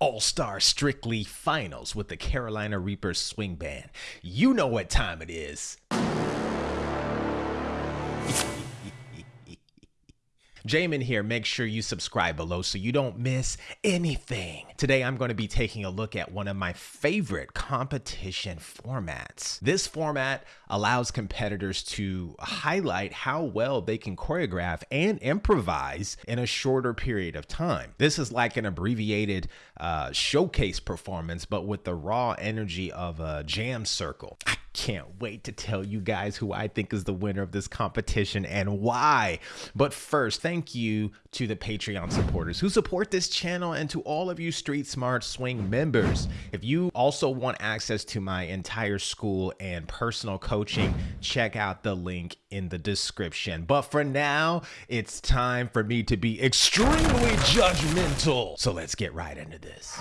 All Star Strictly Finals with the Carolina Reapers Swing Band. You know what time it is. Jamin here. Make sure you subscribe below so you don't miss anything. Today, I'm going to be taking a look at one of my favorite competition formats. This format allows competitors to highlight how well they can choreograph and improvise in a shorter period of time. This is like an abbreviated uh, showcase performance, but with the raw energy of a jam circle. I can't wait to tell you guys who I think is the winner of this competition and why. But first, thank you to the Patreon supporters who support this channel and to all of you Street Smart Swing members. If you also want access to my entire school and personal coaching, check out the link in the description. But for now, it's time for me to be extremely judgmental. So let's get right into this.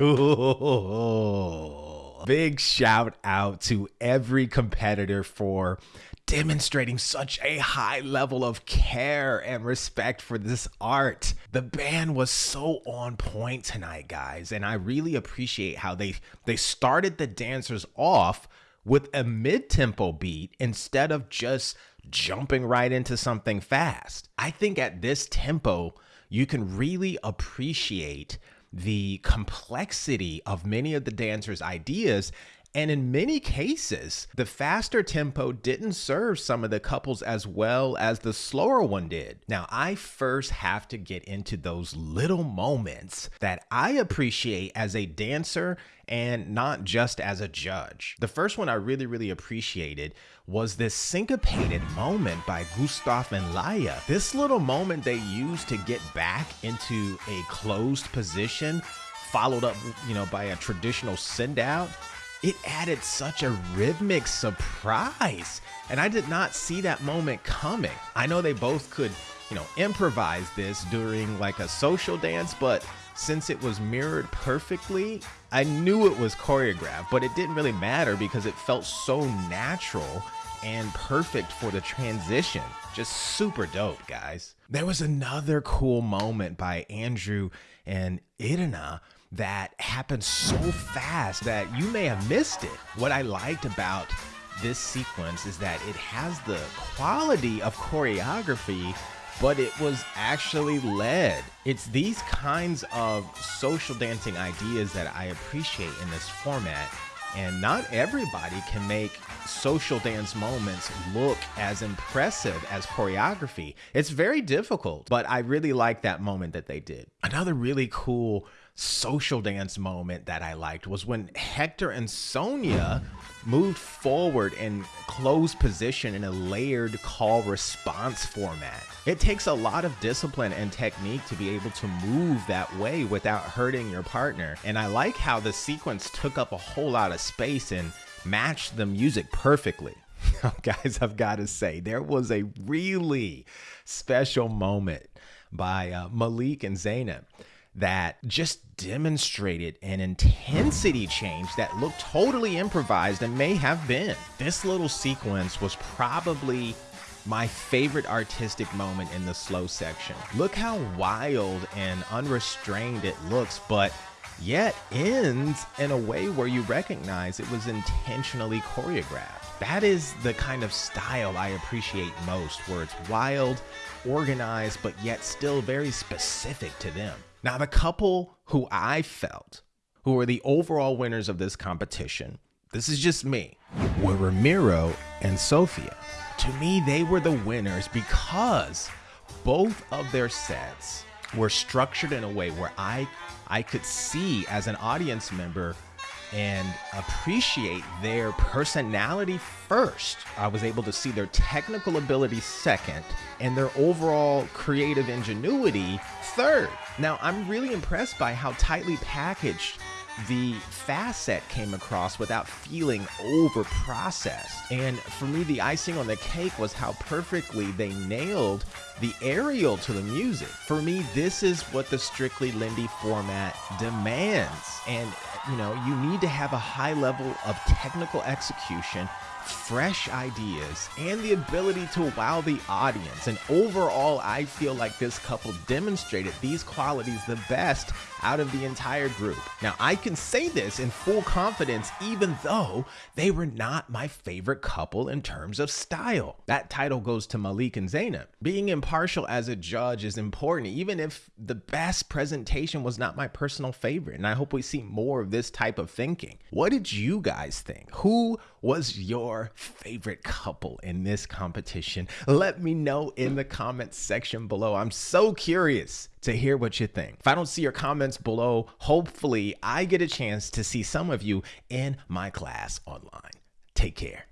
Cool. Big shout out to every competitor for demonstrating such a high level of care and respect for this art. The band was so on point tonight, guys, and I really appreciate how they they started the dancers off with a mid-tempo beat instead of just jumping right into something fast. I think at this tempo, you can really appreciate the complexity of many of the dancers' ideas and in many cases, the faster tempo didn't serve some of the couples as well as the slower one did. Now, I first have to get into those little moments that I appreciate as a dancer and not just as a judge. The first one I really, really appreciated was this syncopated moment by Gustav and Laya. This little moment they used to get back into a closed position, followed up, you know, by a traditional send out it added such a rhythmic surprise. And I did not see that moment coming. I know they both could, you know, improvise this during like a social dance, but since it was mirrored perfectly, I knew it was choreographed, but it didn't really matter because it felt so natural and perfect for the transition. Just super dope, guys. There was another cool moment by Andrew and Irina that happened so fast that you may have missed it. What I liked about this sequence is that it has the quality of choreography, but it was actually led. It's these kinds of social dancing ideas that I appreciate in this format. And not everybody can make social dance moments look as impressive as choreography. It's very difficult, but I really like that moment that they did. Another really cool social dance moment that I liked was when Hector and Sonia moved forward in closed position in a layered call response format. It takes a lot of discipline and technique to be able to move that way without hurting your partner. And I like how the sequence took up a whole lot of space and matched the music perfectly. Guys, I've got to say, there was a really special moment by uh, Malik and Zaynab that just demonstrated an intensity change that looked totally improvised and may have been. This little sequence was probably my favorite artistic moment in the slow section. Look how wild and unrestrained it looks, but yet ends in a way where you recognize it was intentionally choreographed. That is the kind of style I appreciate most, where it's wild, organized, but yet still very specific to them. Now, the couple who I felt who were the overall winners of this competition, this is just me, were Ramiro and Sofia. To me, they were the winners because both of their sets were structured in a way where I I could see as an audience member and appreciate their personality first. I was able to see their technical ability second and their overall creative ingenuity third. Now, I'm really impressed by how tightly packaged the fast set came across without feeling over processed. And for me, the icing on the cake was how perfectly they nailed the aerial to the music. For me, this is what the Strictly Lindy format demands. And, you know, you need to have a high level of technical execution fresh ideas, and the ability to wow the audience. And overall, I feel like this couple demonstrated these qualities the best out of the entire group. Now, I can say this in full confidence, even though they were not my favorite couple in terms of style. That title goes to Malik and Zaynab. Being impartial as a judge is important, even if the best presentation was not my personal favorite. And I hope we see more this type of thinking. What did you guys think? Who was your favorite couple in this competition? Let me know in the comments section below. I'm so curious to hear what you think. If I don't see your comments below, hopefully I get a chance to see some of you in my class online. Take care.